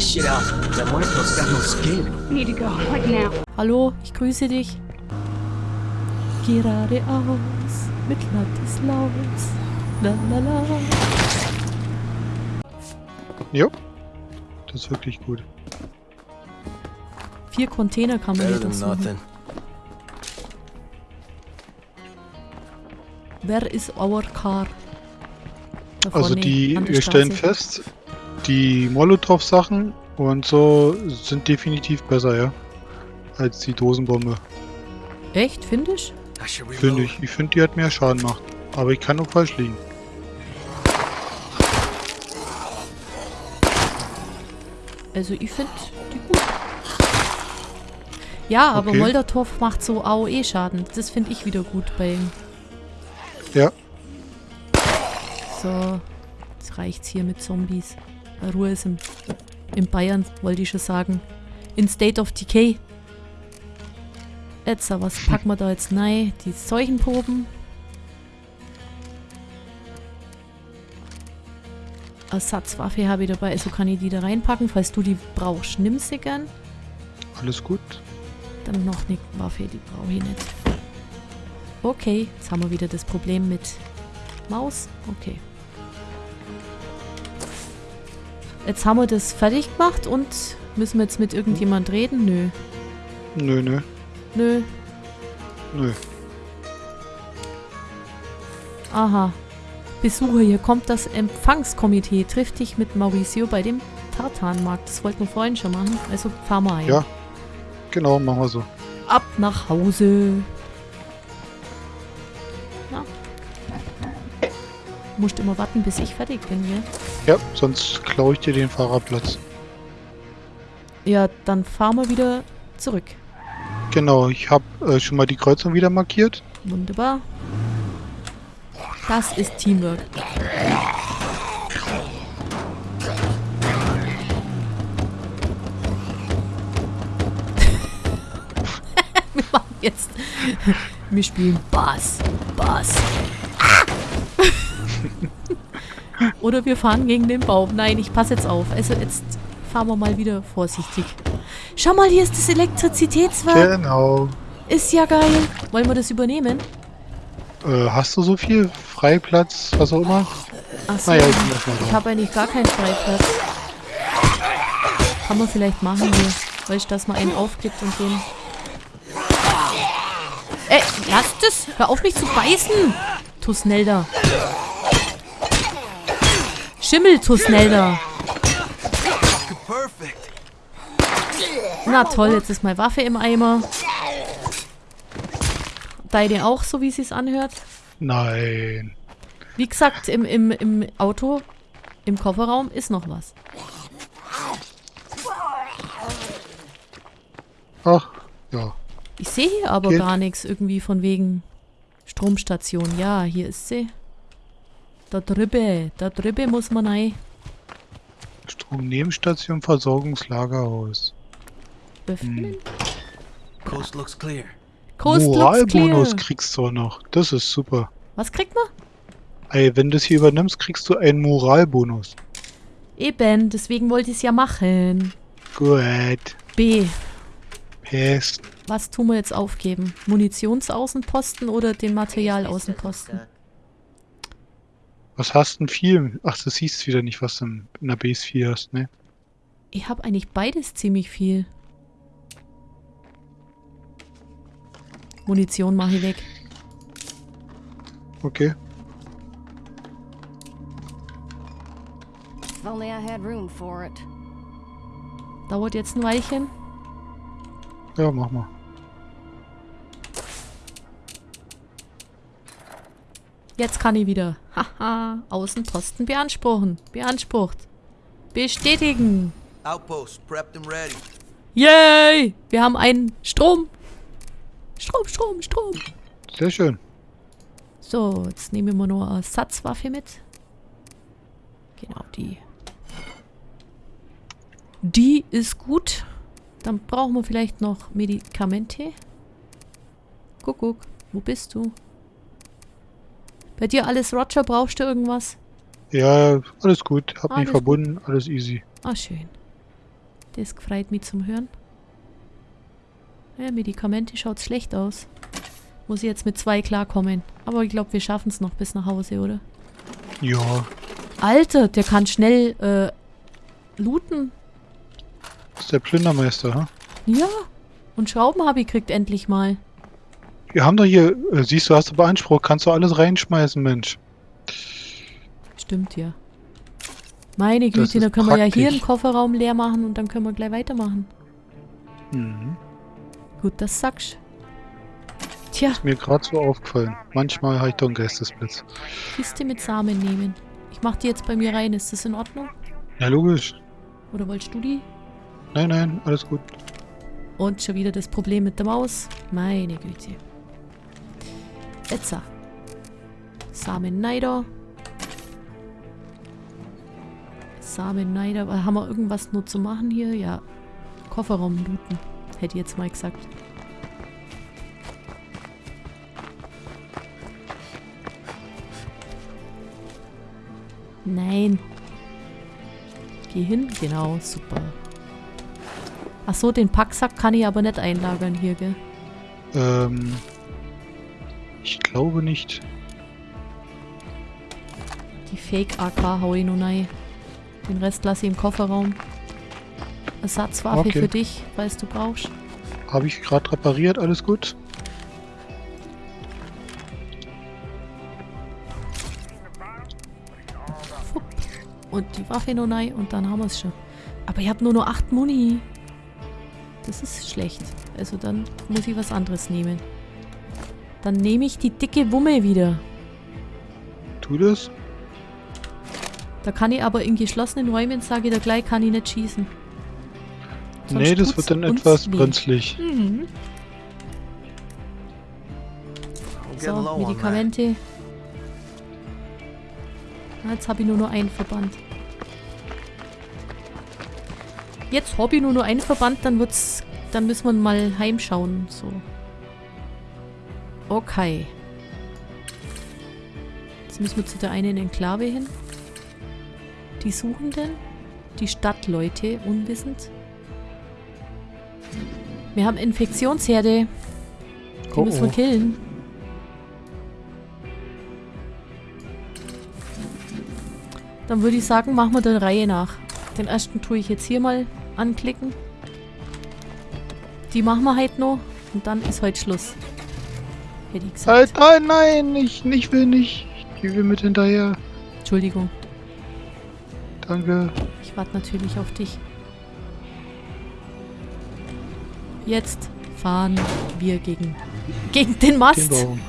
this shit out. That muerto's got no skin. Need to go, like now. Hallo, ich grüße dich. Geradeaus mit Ladislaus. La la la. Jo. Das ist wirklich gut. Vier Container kann man hier nothing. Where is our car? Da Also die, stellen fest, die Molotow-Sachen und so sind definitiv besser, ja. Als die Dosenbombe. Echt, finde ich? Finde ich. Ich finde, die hat mehr Schaden gemacht. Aber ich kann auch falsch liegen. Also ich finde die gut. Ja, aber Okay. Molotov macht so AOE-Schaden. Das finde ich wieder gut bei ihm. Ja. So, jetzt reicht's hier mit Zombies. Ruhe ist im, in Bayern, wollte ich schon sagen. In State of Decay. Jetzt, was packen wir da jetzt rein? Die Seuchenproben. Ersatzwaffe habe ich dabei, also kann ich die da reinpacken, falls du die brauchst. Nimm sie gern. Alles gut. Dann noch eine Waffe, die brauche ich nicht. Okay, jetzt haben wir wieder das Problem mit Maus. Okay. Jetzt haben wir das fertig gemacht und müssen wir jetzt mit irgendjemand reden? Nö. Nö, nö. Nö. Nö. Aha. Besucher, hier kommt das Empfangskomitee. Trifft dich mit Mauricio bei dem Tartanmarkt. Das wollten wir vorhin schon machen. Also fahren wir ein. Ja. Genau, machen wir so. Ab nach Hause. Musst immer warten, bis ich fertig bin, gell? Ja, sonst klaue ich dir den Fahrerplatz. Ja, dann fahren wir wieder zurück. Genau, ich habe äh, schon mal die Kreuzung wieder markiert. Wunderbar. Das ist Teamwork. wir machen jetzt. Wir spielen Bass. Bass. Oder wir fahren gegen den Baum. Nein, ich passe jetzt auf. Also jetzt fahren wir mal wieder vorsichtig. Schau mal, hier ist das Elektrizitätswerk. Genau. Ist ja geil. Wollen wir das übernehmen? Äh, hast du so viel Freiplatz, was auch immer? Achso, Naja, ich ich habe eigentlich gar keinen Freiplatz. Kann man vielleicht machen hier. Weißt du, dass man einen aufgibt und den... Ey, lass das! Hör auf mich zu beißen! Tusnelda. Schimmel, Tusnelda. Perfect. Na toll, jetzt ist meine Waffe im Eimer. Deine auch, so wie sie es anhört? Nein. Wie gesagt, im, im, im Auto, im Kofferraum ist noch was. Ach, ja. Ich sehe hier aber Geht. gar nichts irgendwie von wegen Stromstation. Ja, hier ist sie. Da drüben, da drüben muss man rein. Stromnebenstation, Versorgungslagerhaus. Öffnen. Coast looks clear. Coast looks Moralbonus kriegst du auch noch. Das ist super. Was kriegt man? Ey, wenn du das hier übernimmst, kriegst du einen Moralbonus. Eben, deswegen wollte ich es ja machen. Gut. B. Pest. Was tun wir jetzt aufgeben? Munitionsaußenposten oder den Materialaußenposten? Was hast denn viel? Ach, das siehst wieder nicht, was du in in der Base 4 hast, ne? Ich habe eigentlich beides ziemlich viel. Munition mache ich weg. Okay. If only I had room for it. Dauert jetzt ein Weilchen. Ja, mach mal. Jetzt kann ich wieder. Haha, Außenposten beanspruchen. Beansprucht. Bestätigen. Outpost prepped and ready. Yay! Wir haben einen Strom. Strom, Strom, Strom. Sehr schön. So, jetzt nehmen wir nur eine Ersatzwaffe mit. Genau, die. Die ist gut. Dann brauchen wir vielleicht noch Medikamente. Guck, guck. Wo bist du? Bei dir alles Roger? Brauchst du irgendwas? Ja, alles gut. Hab mich Alles verbunden. Alles easy. Ah, schön. Das gefreut mich zum Hören. Ja, Medikamente schaut schlecht aus. Muss ich jetzt mit zwei klarkommen. Aber ich glaube, wir schaffen es noch bis nach Hause, oder? Ja, Alter, der kann schnell äh, looten. ist der Plündermeister, ha? Ja. Und Schrauben habe ich gekriegt endlich mal. Wir haben doch hier, äh, siehst du, hast du beansprucht, kannst du alles reinschmeißen, Mensch. Stimmt ja. Meine Güte, ist dann können wir ja hier praktisch. den Kofferraum leer machen und dann können wir gleich weitermachen. Mhm. Gut, das sagst Tja, Mir gerade so aufgefallen. Manchmal habe ich doch einen Geistesblitz. Kiste mit Samen nehmen. Ich mach die jetzt bei mir rein. Ist das in Ordnung? Ja, logisch. Oder wolltest du die? Nein, nein, alles gut. Und schon wieder das Problem mit der Maus. Meine Güte. Etza. Samen Neider. Samen Neider. Aber Haben wir irgendwas nur zu machen hier? Ja. Kofferraum looten. Hätte jetzt mal gesagt. Nein. Geh hin. Genau, super. Ach so, den Packsack kann ich aber nicht einlagern hier, gell? Ähm, ich glaube nicht. Die Fake-AK hau ich nur rein. Den Rest lasse ich im Kofferraum. Ersatzwaffe Okay. für dich, falls du brauchst. Habe ich gerade repariert, alles gut? Und die Waffe noch rein und dann haben wir es schon. Aber ich habe nur noch 8 Muni. Das ist schlecht. Also dann muss ich was anderes nehmen. Dann nehme ich die dicke Wumme wieder. Tu das? Da kann ich aber in geschlossenen Räumen, sage ich da gleich, kann ich nicht schießen. Sonst nee, das wird dann etwas weh. brenzlig. Mhm. So. Medikamente. Na, Jetzt habe ich nur noch einen Verband. Jetzt habe ich nur noch einen Verband, dann wird's. Dann müssen wir mal heimschauen. So. Okay. Jetzt müssen wir zu der einen Enklave hin. Die Suchenden. Die Stadtleute, unwissend. Wir haben Infektionsherde. Die Oh, müssen wir oh. killen. Dann würde ich sagen, machen wir der Reihe nach. Den ersten tue ich jetzt hier mal anklicken. Die machen wir heute noch. Und dann ist heute Schluss. Hätte ich gesagt. Halt, nein, nein, ich, ich will nicht. Ich will mit hinterher. Entschuldigung. Danke. Ich warte natürlich auf dich. Jetzt fahren wir gegen, gegen den Den Mast. Baum.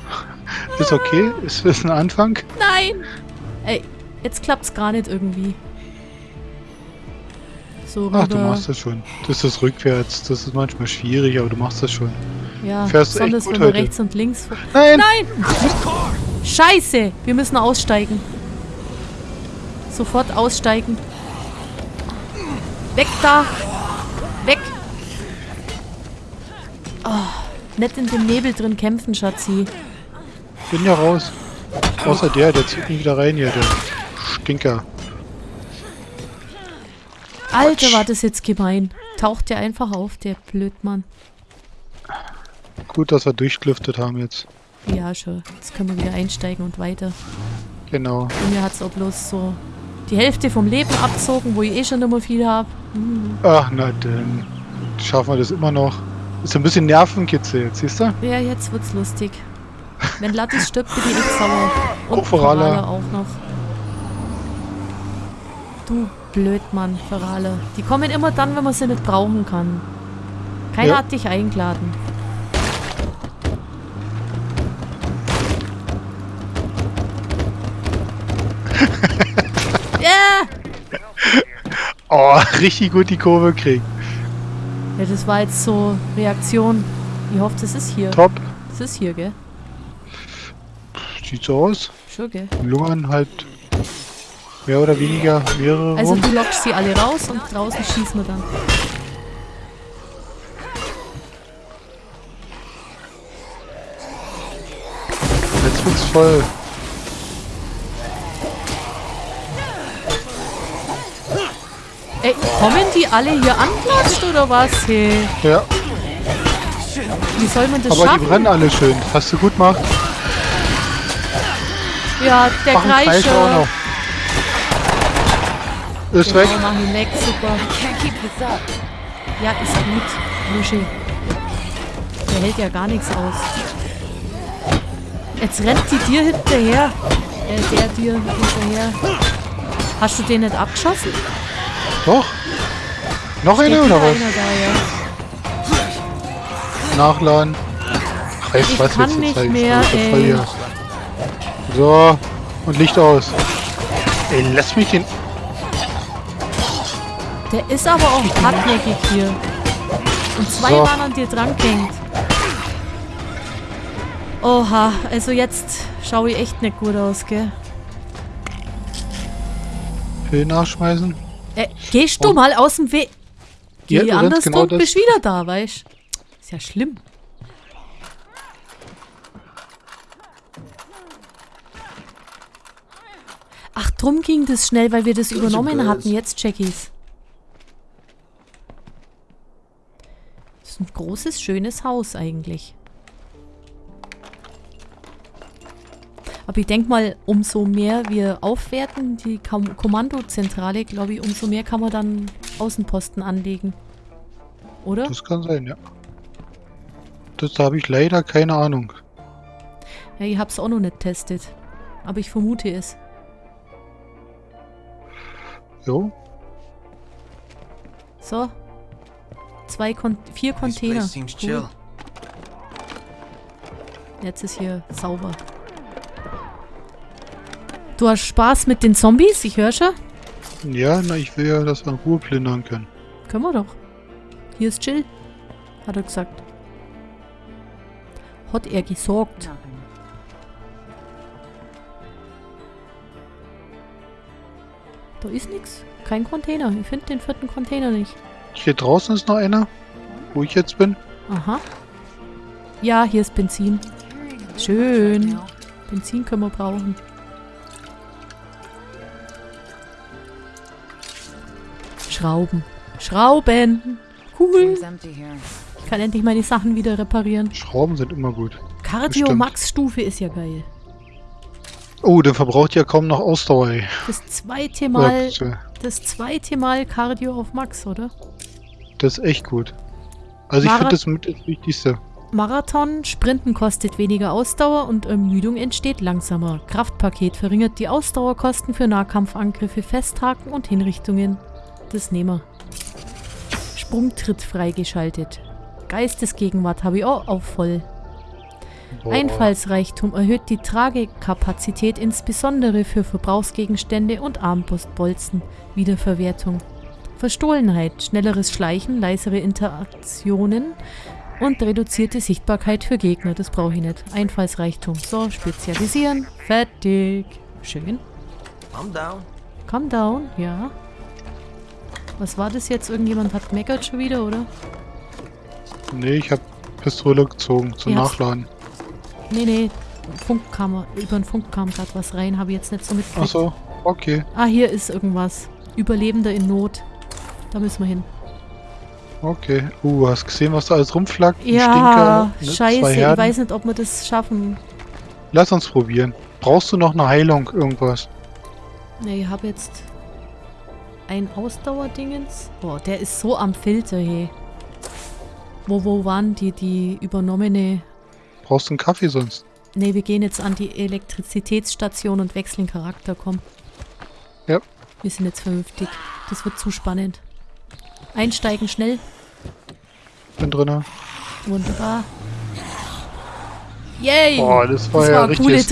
Ist okay? Ist das ein Anfang? Nein! Ey, jetzt klappt's gar nicht irgendwie. So. Ach, du machst das schon. Das ist rückwärts. Das ist manchmal schwierig, aber du machst das schon. Ja, fährst besonders wenn wir heute. rechts und links. Nein! Nein! Scheiße! Wir müssen aussteigen. Sofort aussteigen. Weg da! Weg! Oh, nicht in dem Nebel drin kämpfen, Schatzi. Bin ja raus. Außer der, der zieht mich wieder rein hier, der Stinker. Alter, war das jetzt gemein. Taucht der einfach auf, der Blödmann. Gut, dass wir durchgelüftet haben jetzt. Ja, schon. Jetzt können wir wieder einsteigen und weiter. Genau. Und mir hat es auch bloß so die Hälfte vom Leben abzogen, wo ich eh schon nicht mehr viel habe. Ach, na dann schaffen wir das immer noch. Ist ein bisschen Nervenkitzel jetzt, siehst du? Ja, jetzt wird's lustig. Wenn Lattis stirbt, bin ich echt sauer. Und Oh. Ferrala auch noch. Du Blödmann, Ferrale. Die kommen immer dann, wenn man sie nicht brauchen kann. Keiner Ja. hat dich eingeladen. Ja! Oh, richtig gut die Kurve kriegt. Ja, das war jetzt so Reaktion. Ich hoffe, das ist hier. Top. Das ist hier, gell? Sieht so aus. Schon, gell? Lungern halt mehr oder weniger mehrere Also rum. du lockst sie alle raus und draußen schießen wir dann. Jetzt wird's voll. Kommen die alle hier anklatscht oder was? Hey, Ja, wie soll man das aber die schaffen? brennen alle schön. Hast du gut gemacht. Ja, der Mach einen Kreis auch Kreischer. noch. Ist weg. Mach ihn weg, super. Ja, ist gut. Luschi. Der hält ja gar nichts aus. Jetzt rennt die dir hinterher. Äh, der dir hinterher. Hast du den nicht abgeschossen? Doch. Noch eine oder was? einer da, ja. Nachladen. Ach, du Ich was, kann jetzt nicht mehr, ey. So. Und Licht aus. Ey, lass mich den... Der ist aber auch hartnäckig hier. Und zwei So. waren an dir dran gehängt. Oha, also jetzt schaue ich echt nicht gut aus, gell? Pillen nachschmeißen. Äh, gehst du mal aus dem Weg? Geh Ja, anders genau das- bist wieder da, weißt Ist ja schlimm. Ach, drum ging das schnell, weil wir das übernommen hatten. Jetzt check ich's. Das ist ein großes, schönes Haus eigentlich. Aber ich denke mal, umso mehr wir aufwerten, die Kommandozentrale, glaube ich, umso mehr kann man dann Außenposten anlegen. Oder? Das kann sein, ja. Das habe ich leider keine Ahnung. Ja, ich hab's auch noch nicht testet. Aber ich vermute es. Jo. So. Zwei Kon vier Container. Cool. chill. Jetzt ist hier sauber. Du hast Spaß mit den Zombies? Ich höre schon. Ja, na, ich will ja, dass wir in Ruhe plündern können. Können wir doch. Hier ist chill. Hat er gesagt. Hat er gesorgt. Da ist nix. Kein Container. Ich finde den vierten Container nicht. Hier draußen ist noch einer, wo ich jetzt bin. Aha. Ja, hier ist Benzin. Schön. Benzin können wir brauchen. Schrauben. Schrauben. Cool. Ich kann endlich meine Sachen wieder reparieren. Schrauben sind immer gut. Cardio Bestimmt. Max Stufe ist ja geil. Oh, der verbraucht ja kaum noch Ausdauer, ey. Das zweite Mal, Ja, das zweite Mal Cardio auf Max, oder? Das ist echt gut. Also ich finde das mit das Wichtigste. Marathon, Sprinten kostet weniger Ausdauer und Ermüdung entsteht langsamer. Kraftpaket verringert die Ausdauerkosten für Nahkampfangriffe, Festhaken und Hinrichtungen. Das nehmen wir. Sprungtritt freigeschaltet. Geistesgegenwart habe ich auch auf voll. Boah. Einfallsreichtum erhöht die Tragekapazität insbesondere für Verbrauchsgegenstände und Armbrustbolzen. Wiederverwertung. Verstohlenheit, schnelleres Schleichen, leisere Interaktionen und reduzierte Sichtbarkeit für Gegner. Das brauche ich nicht. Einfallsreichtum. So, spezialisieren. Fertig. Schön. I'm down. Calm down, ja. Was war das jetzt? Irgendjemand hat meckert schon wieder, oder? Nee, ich habe Pistole gezogen zum habt's- Nachladen. Nee, nee. Funk kam, über den Funk kam gerade was rein. Habe ich jetzt nicht so mitgekriegt. Achso, okay, Ah, hier ist irgendwas. Überlebender in Not. Da müssen wir hin. okay. Uh, hast gesehen, was da alles rumflackt? Ja, Stinker, ne? Scheiße. Ich weiß nicht, ob wir das schaffen. Lass uns probieren. Brauchst du noch eine Heilung, irgendwas? Ne, ich habe jetzt ein Ausdauerdingens. Boah, der ist so am Filter, hey. Wo, wo waren die, die übernommene... Brauchst du einen Kaffee sonst? Ne, wir gehen jetzt an die Elektrizitätsstation und wechseln Charakter, komm. Ja. Wir sind jetzt vernünftig. Das wird zu spannend. Einsteigen schnell. Bin drinne. Wunderbar. Yay! Boah, das war Das ja war eine coole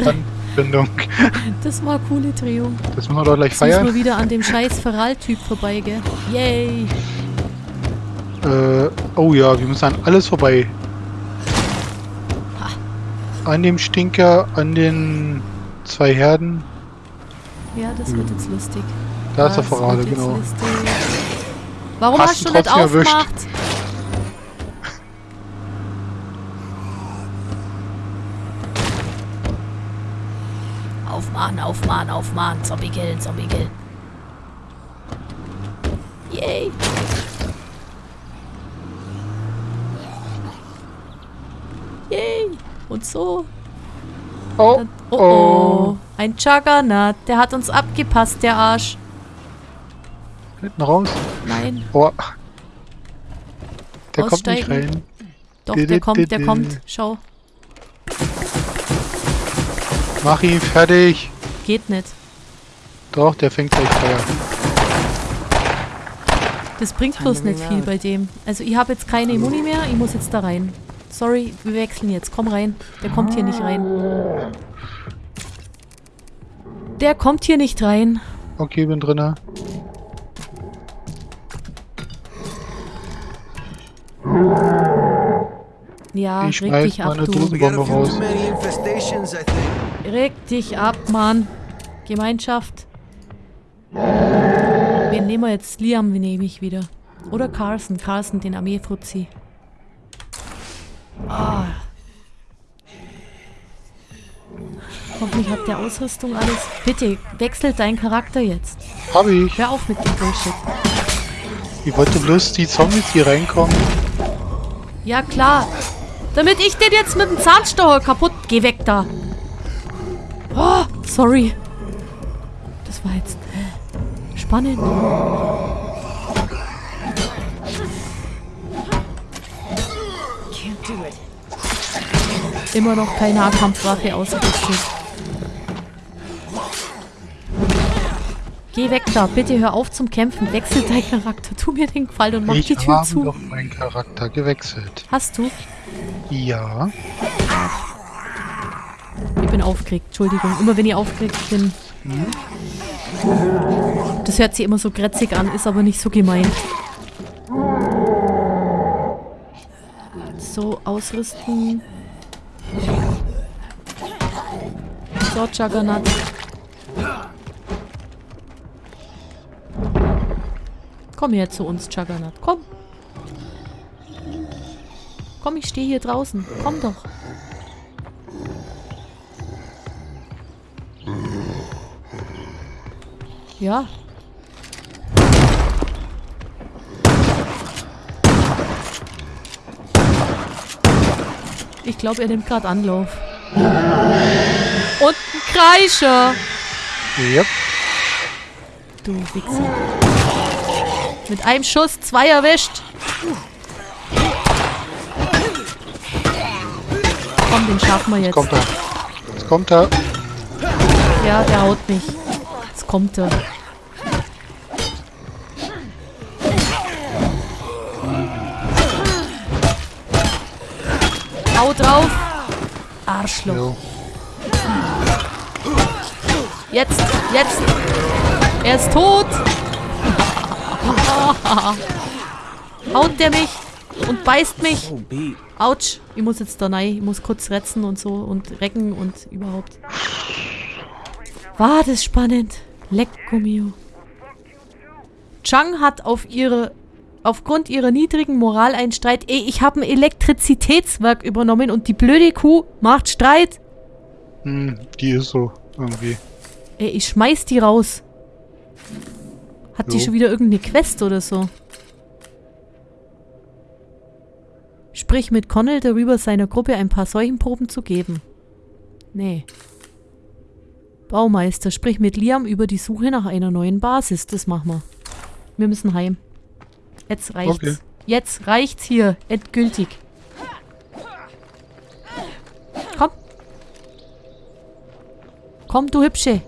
Anbindung. Das war coole Drehung. Das müssen wir doch gleich Jetzt müssen feiern. wir wieder an dem scheiß Feral-Typ vorbei, gell? Yay! Äh, oh ja, wir müssen an alles vorbei. An dem Stinker, an den zwei Herden. Ja, das wird jetzt lustig. Da ist der Das Verrate, genau. lustig. Warum Hast hast, du nicht trotzdem erwischt. Aufmachen, aufmachen, aufmachen. Zombie killen, Zombie killen. Yay! Yay! Und so. Oh, Dann, oh, oh. Ein Juggernaut. Der hat uns abgepasst, der Arsch. Hinten raus. Nein. Oh. Der kommt nicht Aussteigen. rein. Doch, der kommt, der kommt. Schau. Mach ihn fertig. Geht nicht. Doch, der fängt gleich Feuer. Das bringt bloß nicht viel bei dem. Also ich habe jetzt keine Muni mehr, ich muss jetzt da rein. Sorry, wir wechseln jetzt. Komm rein. Der kommt hier nicht rein. Der kommt hier nicht rein. Okay, bin drinne. Ja, Ich schmeiß meine du. Dosen- We got a Bombe few raus. Reg dich ab, Mann. Gemeinschaft. Wen nehmen wir jetzt? Liam nehme ich wieder. Oder Carson. Carson, den Armeefuzzi. Ah. Hoffentlich hat der Ausrüstung alles. Bitte, wechselt deinen Charakter jetzt. Hab ich. Hör auf mit dem Bullshit. Ich wollte bloß die Zombies, die reinkommen. Ja, klar. Damit ich den jetzt mit dem Zahnstocher kaputt... Geh weg da. Oh, sorry. Das war jetzt spannend. Immer noch keine Nahkampfwaffe ausgerüstet. Geh weg da. Bitte hör auf zum Kämpfen. Wechsel deinen Charakter. Tu mir den Gefallen und mach ich die Tür habe zu. doch meinen Charakter gewechselt. Hast du? Ja. Ich bin aufgeregt, Entschuldigung. Immer wenn ich aufgeregt bin. Das hört sich immer so grätzig an, ist aber nicht so gemeint. So, ausrüsten. So, Juggernaut. Komm her zu uns, Juggernaut. Komm. Komm, ich stehe hier draußen. Komm doch. Ja. Ich glaube, er nimmt gerade Anlauf. Und ein Kreischer. Yep. Du Wichser. Mit einem Schuss zwei erwischt. Komm, den schaffen wir Jetzt jetzt. kommt er. Jetzt kommt er. Ja, der haut mich. Kommt er. Hau drauf. Arschloch. Jetzt, jetzt. Er ist tot. Haut der mich und beißt mich. Oh. Autsch. Ich muss jetzt da rein. Ich muss kurz retzen und so und recken und überhaupt. War das spannend. Lecco mio. Chang hat auf ihre aufgrund ihrer niedrigen Moral einen Streit. Ey, ich habe ein Elektrizitätswerk übernommen und die blöde Kuh macht Streit. Hm, die ist so irgendwie. Ey, ich schmeiß die raus. Hat die Jo. schon wieder irgendeine Quest oder so? Sprich mit Connell darüber, seiner Gruppe ein paar Seuchenproben zu geben. Nee. Baumeister, sprich mit Liam über die Suche nach einer neuen Basis. Das machen wir. Wir müssen heim. Jetzt reicht's. Okay. Jetzt reicht's hier. Endgültig. Komm. Komm, du Hübsche.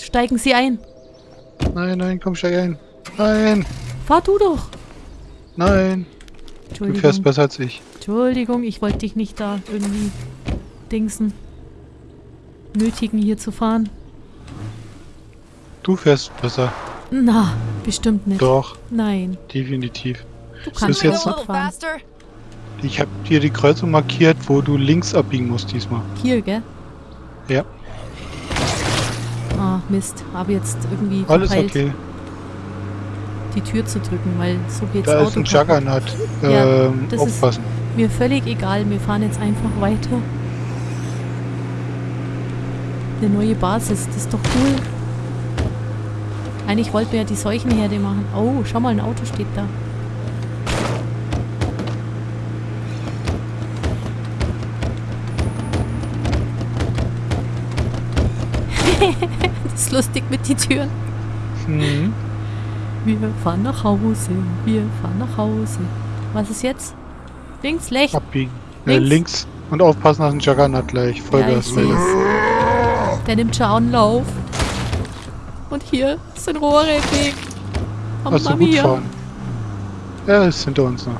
Steigen Sie ein. Nein, nein, komm steig ein. Nein, Fahr du doch. nein. Du fährst besser als ich. Entschuldigung, ich wollte dich nicht da irgendwie dingsen. Nötigen hier zu fahren. Du fährst besser. Na, bestimmt nicht. Doch, Nein, definitiv. du ist kannst jetzt- nicht fahren. Ich habe dir die Kreuzung markiert, wo du links abbiegen musst diesmal. Hier, gell? Ja, Ah, Mist. Habe jetzt irgendwie alles verpeilt, okay. die Tür zu drücken, weil so geht's Da ist Auto ein kaputt. Juggernaut. Ja, Ähm, das ist- aufpassen. Mir völlig egal, wir fahren jetzt einfach weiter. Eine neue Basis, das ist doch cool. Eigentlich wollten wir ja die Seuchenherde machen. Oh, schau mal, ein Auto steht da. das ist lustig mit die Türen. Mhm. Wir fahren nach Hause, wir fahren nach Hause. Was ist jetzt? Links, rechts? Abbiegen. Äh, Links. links. Und aufpassen, dass ein Juggernaut gleich. Ja, ich Vollgas. es. Der nimmt schon Anlauf. Und hier sind Rohre im Weg. Hast du gut fahren. Er ist hinter uns noch.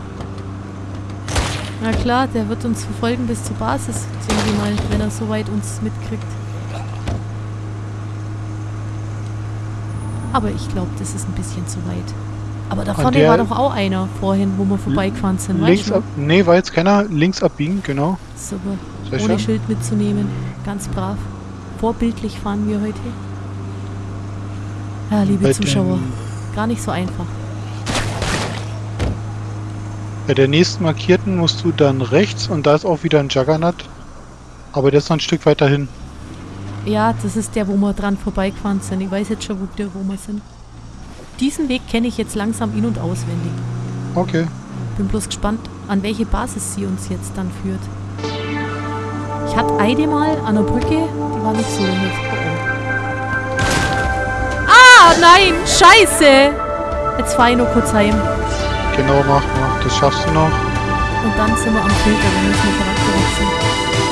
Na klar, der wird uns verfolgen bis zur Basis, mal, wenn er soweit uns mitkriegt. Aber ich glaube, das ist ein bisschen zu weit. Aber da vorne war doch auch einer vorhin, wo wir vorbeigefahren sind. Links ab. Nee, war jetzt keiner. Links abbiegen, genau. Super. Sehr Ohne schön. Schild mitzunehmen. Ganz brav. Vorbildlich fahren wir heute. Ja, liebe Bei Zuschauer, den- gar nicht so einfach. Bei der nächsten markierten musst du dann rechts und da ist auch wieder ein Juggernaut. Aber der ist noch ein Stück weiter hin. Ja, das ist der, wo wir dran vorbeigefahren sind. Ich weiß jetzt schon, wo, der, wo wir sind. Diesen Weg kenne ich jetzt langsam in- und auswendig. Okay. Bin bloß gespannt, an welche Basis sie uns jetzt dann führt. Ich hatte eine mal an der Brücke, die war nicht so nett. Ah, nein, scheiße! Jetzt fahre ich nur kurz heim. Genau, mach, mach. Das schaffst du noch. Und dann sind wir am Filter, dann müssen wir Charakter wechseln.